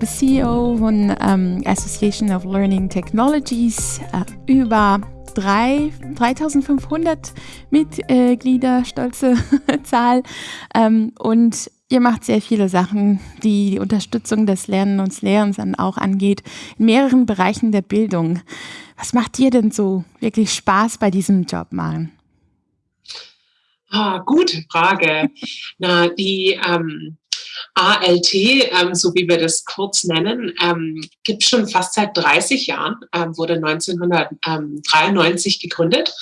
Bist CEO von ähm, Association of Learning Technologies, äh, über drei, 3500 Mitglieder, stolze Zahl. Ähm, und ihr macht sehr viele Sachen, die die Unterstützung des Lernens und Lehrens dann auch angeht, in mehreren Bereichen der Bildung. Was macht dir denn so wirklich Spaß bei diesem Job, Maren? Ah, gute Frage. Na, die ähm, ALT, ähm, so wie wir das kurz nennen, ähm, gibt schon fast seit 30 Jahren, ähm, wurde 1993 gegründet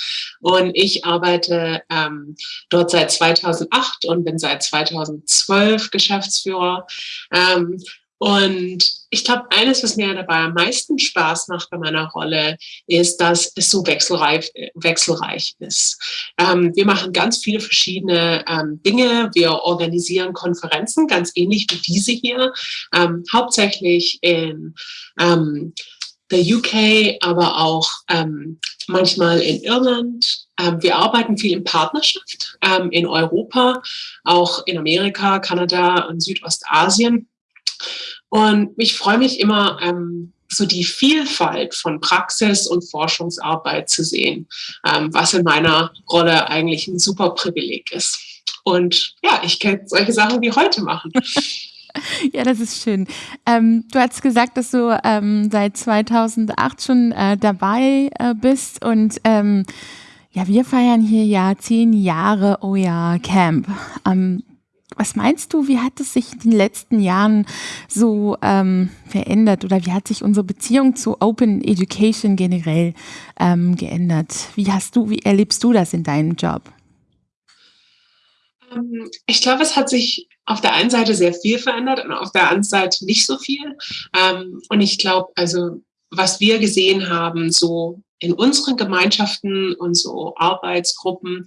und ich arbeite ähm, dort seit 2008 und bin seit 2012 Geschäftsführer. Ähm, und ich glaube, eines, was mir dabei am meisten Spaß macht bei meiner Rolle, ist, dass es so wechselreich, wechselreich ist. Ähm, wir machen ganz viele verschiedene ähm, Dinge. Wir organisieren Konferenzen, ganz ähnlich wie diese hier, ähm, hauptsächlich in ähm, der UK, aber auch ähm, manchmal in Irland. Ähm, wir arbeiten viel in Partnerschaft in Europa, auch in Amerika, Kanada und Südostasien. Und ich freue mich immer, ähm, so die Vielfalt von Praxis und Forschungsarbeit zu sehen, ähm, was in meiner Rolle eigentlich ein super Privileg ist. Und ja, ich kann solche Sachen wie heute machen. Ja, das ist schön. Ähm, du hast gesagt, dass du ähm, seit 2008 schon äh, dabei äh, bist und ähm, ja, wir feiern hier ja zehn Jahre OER Camp. Was meinst du, wie hat es sich in den letzten Jahren so ähm, verändert oder wie hat sich unsere Beziehung zu Open Education generell ähm, geändert? Wie hast du, wie erlebst du das in deinem Job? Ähm, ich glaube, es hat sich auf der einen Seite sehr viel verändert und auf der anderen Seite nicht so viel. Ähm, und ich glaube, also was wir gesehen haben, so in unseren Gemeinschaften und so Arbeitsgruppen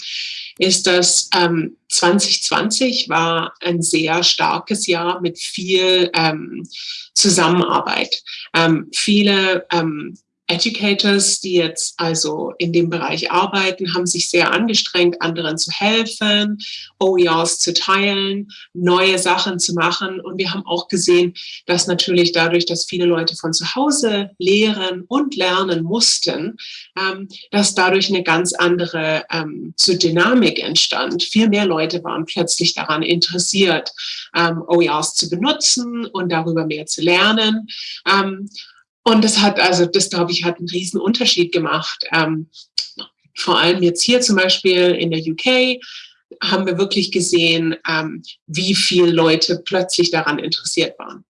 ist dass ähm, 2020 war ein sehr starkes Jahr mit viel ähm, Zusammenarbeit. Ähm, viele ähm, Educators, die jetzt also in dem Bereich arbeiten, haben sich sehr angestrengt, anderen zu helfen, OERs zu teilen, neue Sachen zu machen. Und wir haben auch gesehen, dass natürlich dadurch, dass viele Leute von zu Hause lehren und lernen mussten, ähm, dass dadurch eine ganz andere ähm, so Dynamik entstand. Viel mehr Leute waren plötzlich daran interessiert, ähm, OERs zu benutzen und darüber mehr zu lernen. Und das hat, also das glaube ich, hat einen riesen Unterschied gemacht. Ähm, vor allem jetzt hier zum Beispiel in der UK haben wir wirklich gesehen, ähm, wie viele Leute plötzlich daran interessiert waren.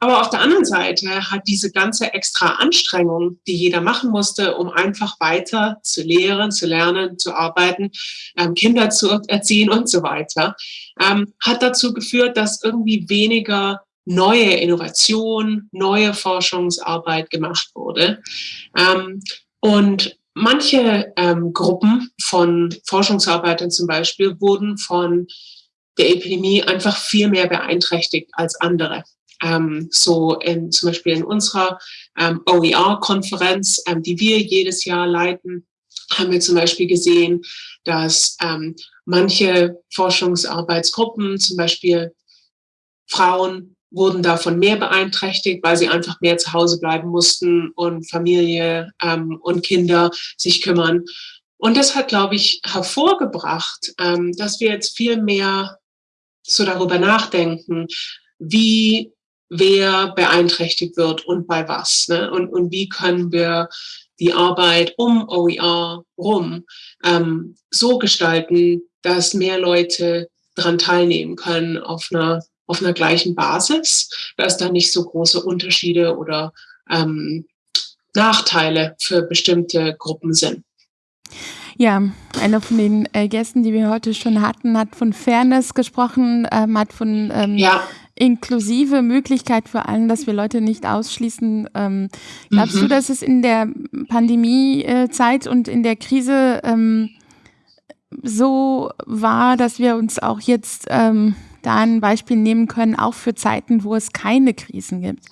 Aber auf der anderen Seite hat diese ganze extra Anstrengung, die jeder machen musste, um einfach weiter zu lehren, zu lernen, zu arbeiten, ähm, Kinder zu erziehen und so weiter, ähm, hat dazu geführt, dass irgendwie weniger neue Innovation, neue Forschungsarbeit gemacht wurde. Ähm, und manche ähm, Gruppen von Forschungsarbeitern zum Beispiel wurden von der Epidemie einfach viel mehr beeinträchtigt als andere. Ähm, so in, zum Beispiel in unserer ähm, OER-Konferenz, ähm, die wir jedes Jahr leiten, haben wir zum Beispiel gesehen, dass ähm, manche Forschungsarbeitsgruppen, zum Beispiel Frauen wurden davon mehr beeinträchtigt, weil sie einfach mehr zu Hause bleiben mussten und Familie ähm, und Kinder sich kümmern. Und das hat, glaube ich, hervorgebracht, ähm, dass wir jetzt viel mehr so darüber nachdenken, wie wer beeinträchtigt wird und bei was. Ne? Und, und wie können wir die Arbeit um OER rum ähm, so gestalten, dass mehr Leute daran teilnehmen können auf einer auf einer gleichen Basis, dass da nicht so große Unterschiede oder ähm, Nachteile für bestimmte Gruppen sind. Ja, einer von den äh, Gästen, die wir heute schon hatten, hat von Fairness gesprochen, ähm, hat von ähm, ja. inklusive Möglichkeit für allen, dass wir Leute nicht ausschließen. Ähm, glaubst mhm. du, dass es in der Pandemiezeit und in der Krise ähm, so war, dass wir uns auch jetzt ähm, da ein Beispiel nehmen können, auch für Zeiten, wo es keine Krisen gibt?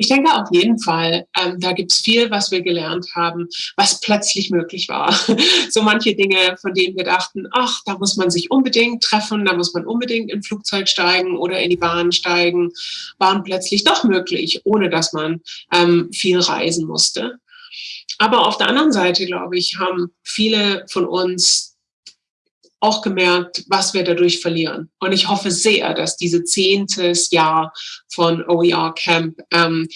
Ich denke auf jeden Fall. Ähm, da gibt es viel, was wir gelernt haben, was plötzlich möglich war. so manche Dinge, von denen wir dachten, ach, da muss man sich unbedingt treffen, da muss man unbedingt in Flugzeug steigen oder in die Bahn steigen, waren plötzlich doch möglich, ohne dass man ähm, viel reisen musste. Aber auf der anderen Seite, glaube ich, haben viele von uns auch gemerkt, was wir dadurch verlieren. Und ich hoffe sehr, dass diese zehntes Jahr von OER Camp ähm,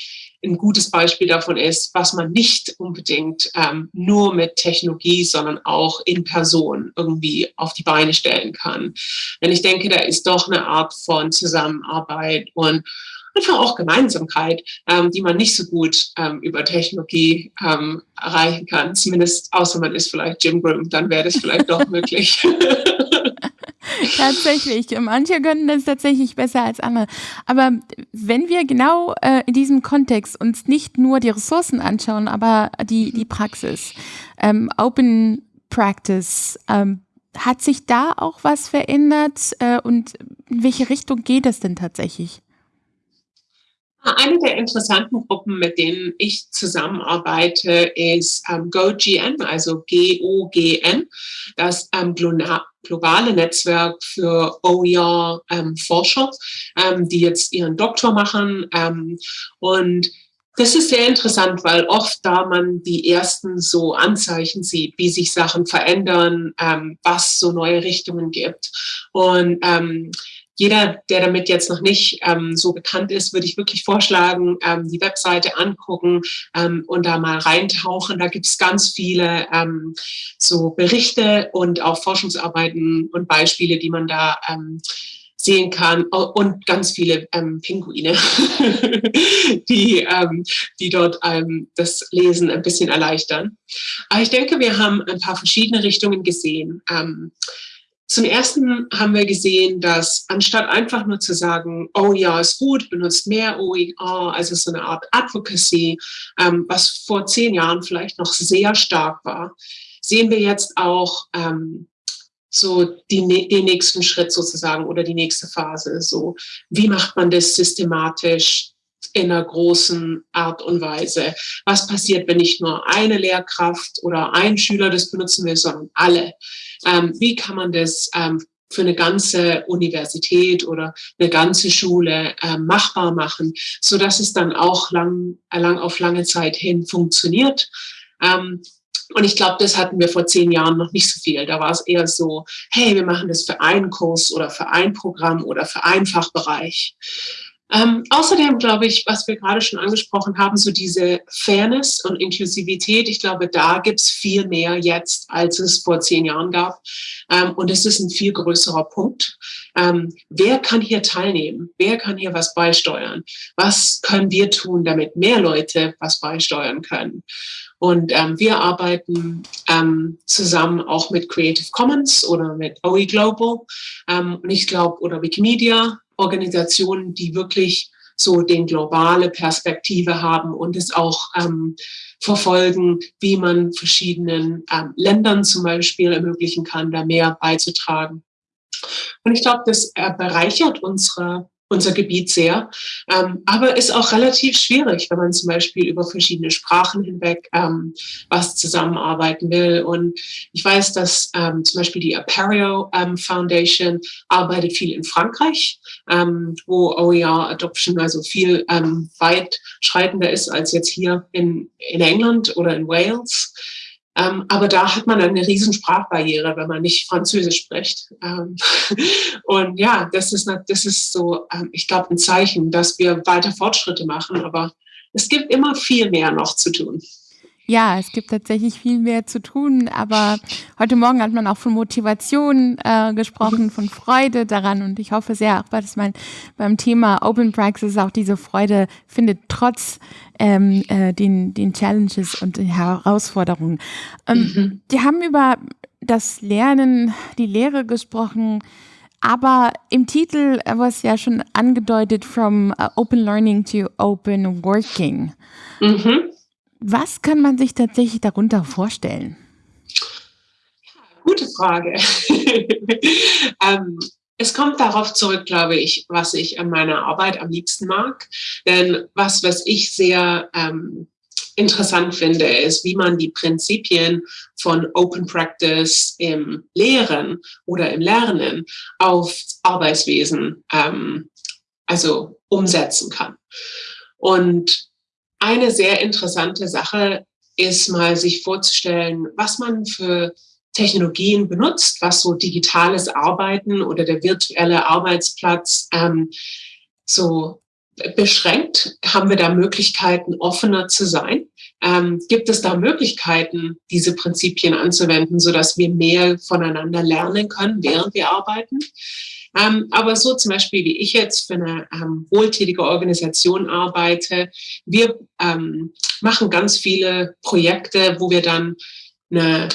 ein gutes Beispiel davon ist, was man nicht unbedingt ähm, nur mit Technologie, sondern auch in Person irgendwie auf die Beine stellen kann. Denn ich denke, da ist doch eine Art von Zusammenarbeit und einfach auch Gemeinsamkeit, ähm, die man nicht so gut ähm, über Technologie ähm, erreichen kann. Zumindest außer man ist vielleicht Jim Grimm, dann wäre das vielleicht doch möglich. tatsächlich. Manche können das tatsächlich besser als andere. Aber wenn wir genau äh, in diesem Kontext uns nicht nur die Ressourcen anschauen, aber die, die Praxis, ähm, Open Practice, ähm, hat sich da auch was verändert äh, und in welche Richtung geht es denn tatsächlich? Eine der interessanten Gruppen, mit denen ich zusammenarbeite, ist ähm, GoGN, also G-O-G-N, das ähm, globale Netzwerk für OER-Forscher, ähm, ähm, die jetzt ihren Doktor machen. Ähm, und das ist sehr interessant, weil oft da man die ersten so Anzeichen sieht, wie sich Sachen verändern, ähm, was so neue Richtungen gibt. Und jeder, der damit jetzt noch nicht ähm, so bekannt ist, würde ich wirklich vorschlagen, ähm, die Webseite angucken ähm, und da mal reintauchen. Da gibt es ganz viele ähm, so Berichte und auch Forschungsarbeiten und Beispiele, die man da ähm, sehen kann und ganz viele ähm, Pinguine, die, die dort das Lesen ein bisschen erleichtern. Aber ich denke, wir haben ein paar verschiedene Richtungen gesehen. Zum ersten haben wir gesehen, dass anstatt einfach nur zu sagen, oh ja, ist gut, benutzt mehr OER, also so eine Art Advocacy, ähm, was vor zehn Jahren vielleicht noch sehr stark war, sehen wir jetzt auch ähm, so die, den nächsten Schritt sozusagen oder die nächste Phase. So, wie macht man das systematisch? In einer großen Art und Weise. Was passiert, wenn nicht nur eine Lehrkraft oder ein Schüler das benutzen will, sondern alle? Ähm, wie kann man das ähm, für eine ganze Universität oder eine ganze Schule äh, machbar machen, so dass es dann auch lang, lang auf lange Zeit hin funktioniert. Ähm, und ich glaube, das hatten wir vor zehn Jahren noch nicht so viel. Da war es eher so, hey, wir machen das für einen Kurs oder für ein Programm oder für einen Fachbereich. Ähm, außerdem glaube ich, was wir gerade schon angesprochen haben, so diese Fairness und Inklusivität, ich glaube, da gibt es viel mehr jetzt, als es vor zehn Jahren gab. Ähm, und es ist ein viel größerer Punkt. Ähm, wer kann hier teilnehmen? Wer kann hier was beisteuern? Was können wir tun, damit mehr Leute was beisteuern können? Und ähm, wir arbeiten ähm, zusammen auch mit Creative Commons oder mit OE Global ähm, und ich glaube, oder Wikimedia Organisationen, die wirklich so den globale Perspektive haben und es auch ähm, verfolgen, wie man verschiedenen ähm, Ländern zum Beispiel ermöglichen kann, da mehr beizutragen. Und ich glaube, das äh, bereichert unsere unser Gebiet sehr, ähm, aber ist auch relativ schwierig, wenn man zum Beispiel über verschiedene Sprachen hinweg ähm, was zusammenarbeiten will. Und ich weiß, dass ähm, zum Beispiel die Aperio ähm, Foundation arbeitet viel in Frankreich, ähm, wo OER Adoption also viel ähm, weit schreitender ist als jetzt hier in, in England oder in Wales. Ähm, aber da hat man eine riesen Sprachbarriere, wenn man nicht Französisch spricht. Ähm, und ja, das ist, das ist so, ähm, ich glaube, ein Zeichen, dass wir weiter Fortschritte machen. Aber es gibt immer viel mehr noch zu tun. Ja, es gibt tatsächlich viel mehr zu tun, aber heute Morgen hat man auch von Motivation äh, gesprochen, von Freude daran und ich hoffe sehr, auch dass man beim Thema Open Praxis auch diese Freude findet, trotz ähm, äh, den, den Challenges und den Herausforderungen. Ähm, mhm. Die haben über das Lernen, die Lehre gesprochen, aber im Titel war es ja schon angedeutet, from uh, Open Learning to Open Working. Mhm. Was kann man sich tatsächlich darunter vorstellen? Gute Frage. ähm, es kommt darauf zurück, glaube ich, was ich an meiner Arbeit am liebsten mag. Denn was, was ich sehr ähm, interessant finde, ist, wie man die Prinzipien von Open Practice im Lehren oder im Lernen auf Arbeitswesen ähm, also umsetzen kann. Und eine sehr interessante Sache ist mal sich vorzustellen, was man für Technologien benutzt, was so digitales Arbeiten oder der virtuelle Arbeitsplatz ähm, so beschränkt? Haben wir da Möglichkeiten, offener zu sein? Ähm, gibt es da Möglichkeiten, diese Prinzipien anzuwenden, sodass wir mehr voneinander lernen können, während wir arbeiten? Ähm, aber so zum Beispiel, wie ich jetzt für eine ähm, wohltätige Organisation arbeite, wir ähm, machen ganz viele Projekte, wo wir dann eine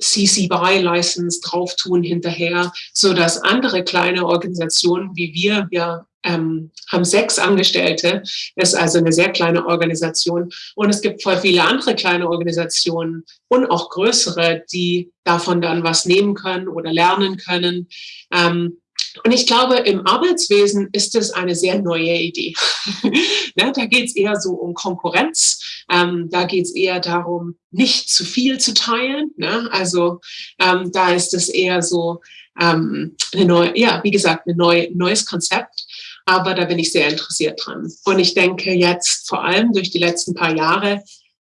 CC BY License drauf tun hinterher, so dass andere kleine Organisationen wie wir, wir ähm, haben sechs Angestellte, ist also eine sehr kleine Organisation und es gibt voll viele andere kleine Organisationen und auch größere, die davon dann was nehmen können oder lernen können. Ähm, und ich glaube, im Arbeitswesen ist es eine sehr neue Idee. ne, da geht es eher so um Konkurrenz. Ähm, da geht es eher darum, nicht zu viel zu teilen. Ne? Also ähm, da ist es eher so ähm, eine neue, ja, wie gesagt, ein neue, neues Konzept. Aber da bin ich sehr interessiert dran. Und ich denke jetzt vor allem durch die letzten paar Jahre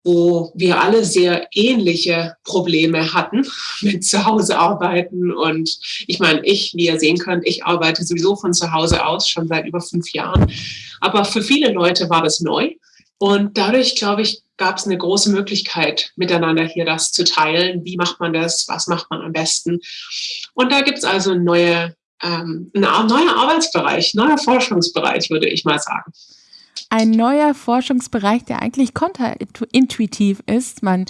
wo wir alle sehr ähnliche Probleme hatten mit Zuhause arbeiten. Und ich meine, ich, wie ihr sehen könnt, ich arbeite sowieso von zu Hause aus schon seit über fünf Jahren. Aber für viele Leute war das neu. Und dadurch, glaube ich, gab es eine große Möglichkeit, miteinander hier das zu teilen. Wie macht man das? Was macht man am besten? Und da gibt es also neue, ähm, ein neuer Arbeitsbereich, neuer Forschungsbereich, würde ich mal sagen ein neuer Forschungsbereich, der eigentlich konterintuitiv ist. Man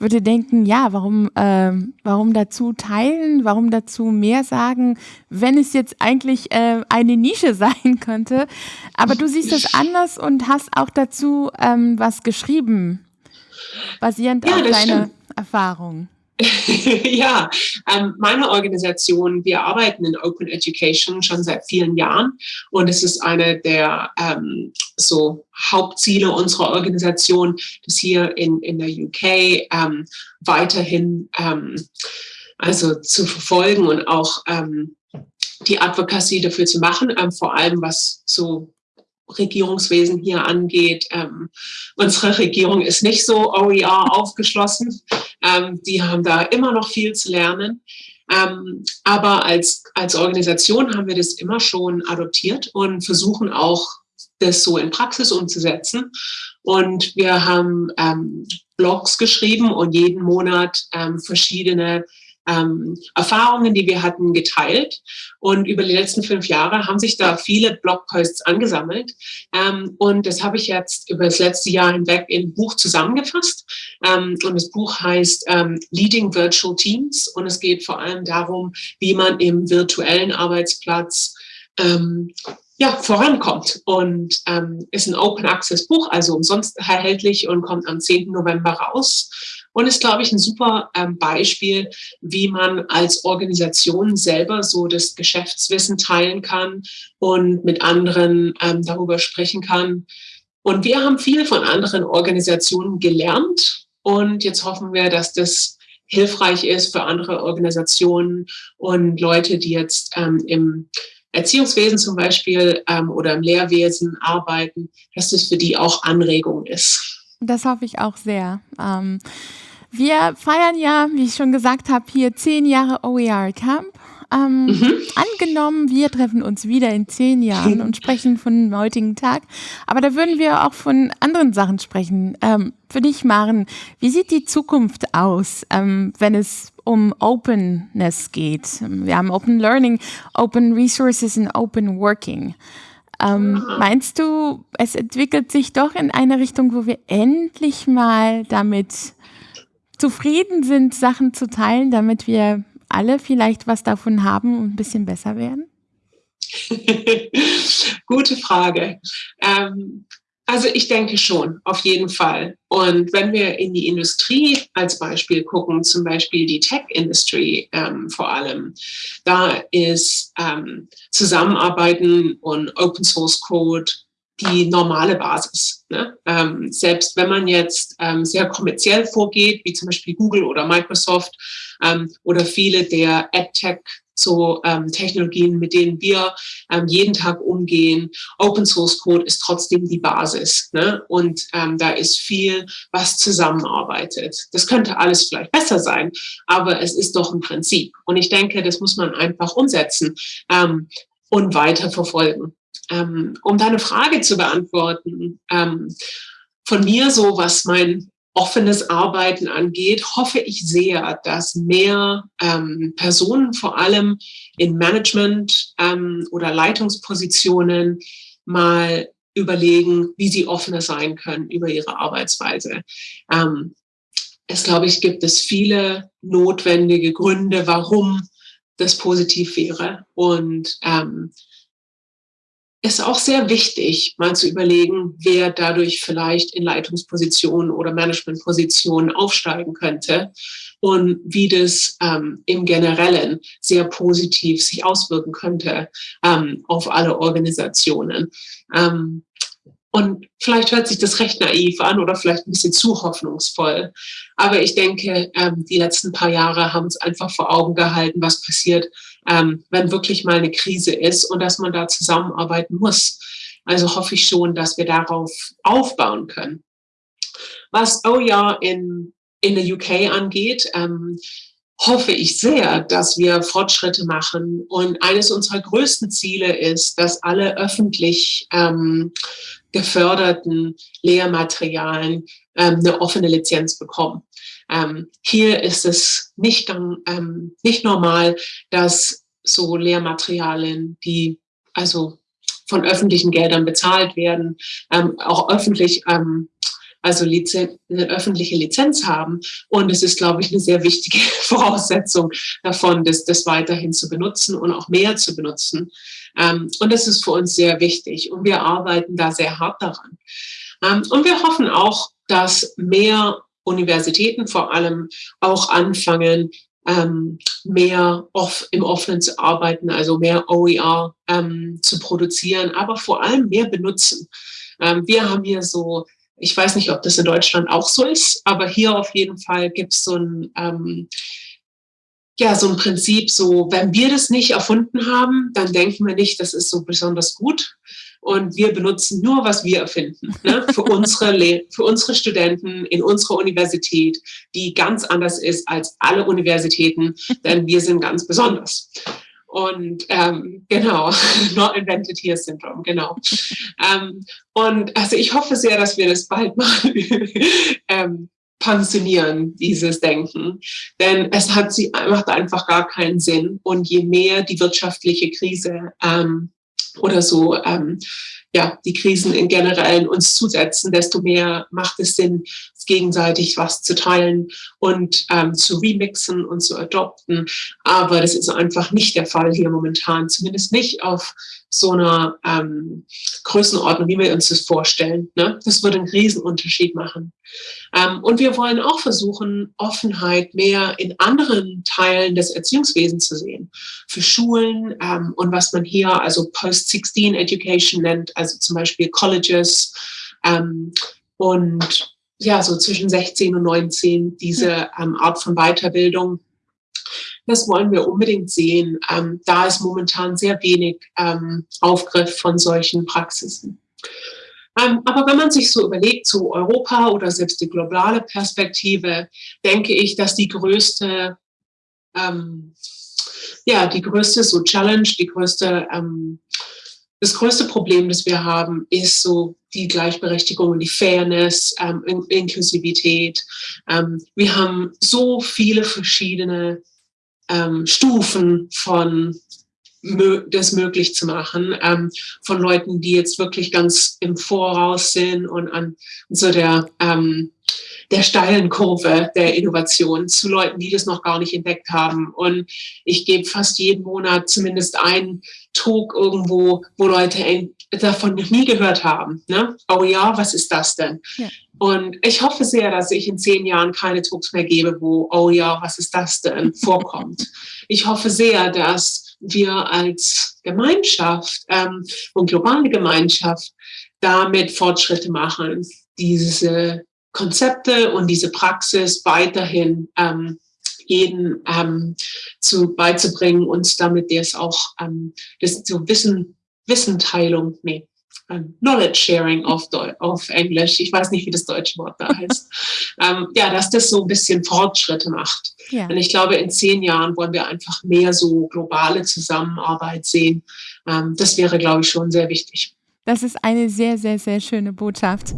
würde denken, ja, warum, äh, warum dazu teilen, warum dazu mehr sagen, wenn es jetzt eigentlich äh, eine Nische sein könnte. Aber du siehst es anders und hast auch dazu ähm, was geschrieben, basierend ja, auf deiner Erfahrung. ja, ähm, meine Organisation, wir arbeiten in Open Education schon seit vielen Jahren und es ist eine der ähm, so Hauptziele unserer Organisation, das hier in, in der UK ähm, weiterhin ähm, also zu verfolgen und auch ähm, die Advocacy dafür zu machen, ähm, vor allem was so Regierungswesen hier angeht. Ähm, unsere Regierung ist nicht so OER aufgeschlossen. Ähm, die haben da immer noch viel zu lernen. Ähm, aber als, als Organisation haben wir das immer schon adoptiert und versuchen auch, das so in Praxis umzusetzen. Und wir haben ähm, Blogs geschrieben und jeden Monat ähm, verschiedene ähm, Erfahrungen, die wir hatten, geteilt. Und über die letzten fünf Jahre haben sich da viele Blogposts angesammelt. Ähm, und das habe ich jetzt über das letzte Jahr hinweg in ein Buch zusammengefasst. Ähm, und das Buch heißt ähm, Leading Virtual Teams. Und es geht vor allem darum, wie man im virtuellen Arbeitsplatz ähm, ja, vorankommt und ähm, ist ein Open Access Buch, also umsonst erhältlich und kommt am 10. November raus und ist, glaube ich, ein super ähm, Beispiel, wie man als Organisation selber so das Geschäftswissen teilen kann und mit anderen ähm, darüber sprechen kann. Und wir haben viel von anderen Organisationen gelernt und jetzt hoffen wir, dass das hilfreich ist für andere Organisationen und Leute, die jetzt ähm, im Erziehungswesen zum Beispiel ähm, oder im Lehrwesen arbeiten, dass das für die auch Anregung ist. Das hoffe ich auch sehr. Ähm, wir feiern ja, wie ich schon gesagt habe, hier zehn Jahre OER Camp. Ähm, mhm. Angenommen, wir treffen uns wieder in zehn Jahren und sprechen von dem heutigen Tag. Aber da würden wir auch von anderen Sachen sprechen. Ähm, für dich, Maren, wie sieht die Zukunft aus, ähm, wenn es um Openness geht? Wir haben Open Learning, Open Resources und Open Working. Ähm, meinst du, es entwickelt sich doch in eine Richtung, wo wir endlich mal damit zufrieden sind, Sachen zu teilen, damit wir alle vielleicht was davon haben und ein bisschen besser werden? Gute Frage. Ähm, Also ich denke schon, auf jeden Fall. Und wenn wir in die Industrie als Beispiel gucken, zum Beispiel die Tech-Industrie ähm, vor allem, da ist ähm, Zusammenarbeiten und Open Source Code die normale Basis. Ne? Ähm, selbst wenn man jetzt ähm, sehr kommerziell vorgeht, wie zum Beispiel Google oder Microsoft ähm, oder viele der AdTech so ähm, Technologien, mit denen wir ähm, jeden Tag umgehen. Open Source Code ist trotzdem die Basis. Ne? Und ähm, da ist viel, was zusammenarbeitet. Das könnte alles vielleicht besser sein, aber es ist doch ein Prinzip. Und ich denke, das muss man einfach umsetzen ähm, und weiter verfolgen. Ähm, um deine Frage zu beantworten, ähm, von mir so, was mein offenes Arbeiten angeht, hoffe ich sehr, dass mehr ähm, Personen vor allem in Management ähm, oder Leitungspositionen mal überlegen, wie sie offener sein können über ihre Arbeitsweise. Ähm, es, glaube ich, gibt es viele notwendige Gründe, warum das positiv wäre. Und ähm, ist auch sehr wichtig, mal zu überlegen, wer dadurch vielleicht in Leitungspositionen oder Managementpositionen aufsteigen könnte und wie das ähm, im Generellen sehr positiv sich auswirken könnte ähm, auf alle Organisationen. Ähm, und vielleicht hört sich das recht naiv an oder vielleicht ein bisschen zu hoffnungsvoll. Aber ich denke, ähm, die letzten paar Jahre haben uns einfach vor Augen gehalten, was passiert, ähm, wenn wirklich mal eine Krise ist und dass man da zusammenarbeiten muss. Also hoffe ich schon, dass wir darauf aufbauen können. Was oh ja in, in der UK angeht, ähm, hoffe ich sehr, dass wir Fortschritte machen. Und eines unserer größten Ziele ist, dass alle öffentlich ähm, geförderten Lehrmaterialien ähm, eine offene Lizenz bekommen. Ähm, hier ist es nicht, ähm, nicht normal, dass so Lehrmaterialien, die also von öffentlichen Geldern bezahlt werden, ähm, auch öffentlich ähm, also Lizen eine öffentliche Lizenz haben. Und es ist, glaube ich, eine sehr wichtige Voraussetzung davon, das, das weiterhin zu benutzen und auch mehr zu benutzen. Ähm, und das ist für uns sehr wichtig. Und wir arbeiten da sehr hart daran. Ähm, und wir hoffen auch, dass mehr Universitäten vor allem auch anfangen, ähm, mehr off, im Offenen zu arbeiten, also mehr OER ähm, zu produzieren, aber vor allem mehr benutzen. Ähm, wir haben hier so ich weiß nicht, ob das in Deutschland auch so ist, aber hier auf jeden Fall gibt es so ein, ähm, ja, so ein Prinzip, so, wenn wir das nicht erfunden haben, dann denken wir nicht, das ist so besonders gut. Und wir benutzen nur, was wir erfinden, ne? für, unsere für unsere Studenten in unserer Universität, die ganz anders ist als alle Universitäten, denn wir sind ganz besonders. Und ähm, genau, Not Invented Here Syndrome, genau. ähm, und also ich hoffe sehr, dass wir das bald mal ähm, pensionieren, dieses Denken. Denn es hat sie, macht einfach gar keinen Sinn. Und je mehr die wirtschaftliche Krise ähm, oder so ähm, ja, die Krisen in generell uns zusetzen, desto mehr macht es Sinn, gegenseitig was zu teilen und ähm, zu remixen und zu adopten. Aber das ist einfach nicht der Fall hier momentan, zumindest nicht auf so einer ähm, Größenordnung, wie wir uns das vorstellen. Ne? Das würde einen Riesenunterschied machen. Ähm, und wir wollen auch versuchen, Offenheit mehr in anderen Teilen des Erziehungswesens zu sehen. Für Schulen ähm, und was man hier also Post-16 Education nennt, also zum Beispiel Colleges ähm, und ja, so zwischen 16 und 19 diese ähm, Art von Weiterbildung. Das wollen wir unbedingt sehen. Ähm, da ist momentan sehr wenig ähm, Aufgriff von solchen Praxisen. Ähm, aber wenn man sich so überlegt zu Europa oder selbst die globale Perspektive, denke ich, dass die größte, ähm, ja, die größte so Challenge, die größte ähm, das größte Problem, das wir haben, ist so die Gleichberechtigung und die Fairness, ähm, In Inklusivität. Ähm, wir haben so viele verschiedene ähm, Stufen von das möglich zu machen, ähm, von Leuten, die jetzt wirklich ganz im Voraus sind und an so der ähm, der steilen Kurve der Innovation zu Leuten, die das noch gar nicht entdeckt haben. Und ich gebe fast jeden Monat zumindest einen Talk irgendwo, wo Leute davon noch nie gehört haben. Ne? Oh ja, was ist das denn? Ja. Und ich hoffe sehr, dass ich in zehn Jahren keine Talks mehr gebe, wo, oh ja, was ist das denn, vorkommt. Ich hoffe sehr, dass wir als Gemeinschaft ähm, und globale Gemeinschaft damit Fortschritte machen, diese Konzepte und diese Praxis weiterhin ähm, jeden ähm, zu beizubringen und damit das auch ähm, das so Wissen Wissenteilung nee ähm, Knowledge Sharing auf, auf Englisch. Ich weiß nicht wie das deutsche Wort da heißt. Ähm, ja dass das so ein bisschen Fortschritte macht. Ja. und ich glaube in zehn Jahren wollen wir einfach mehr so globale Zusammenarbeit sehen. Ähm, das wäre glaube ich schon sehr wichtig. Das ist eine sehr sehr sehr schöne Botschaft.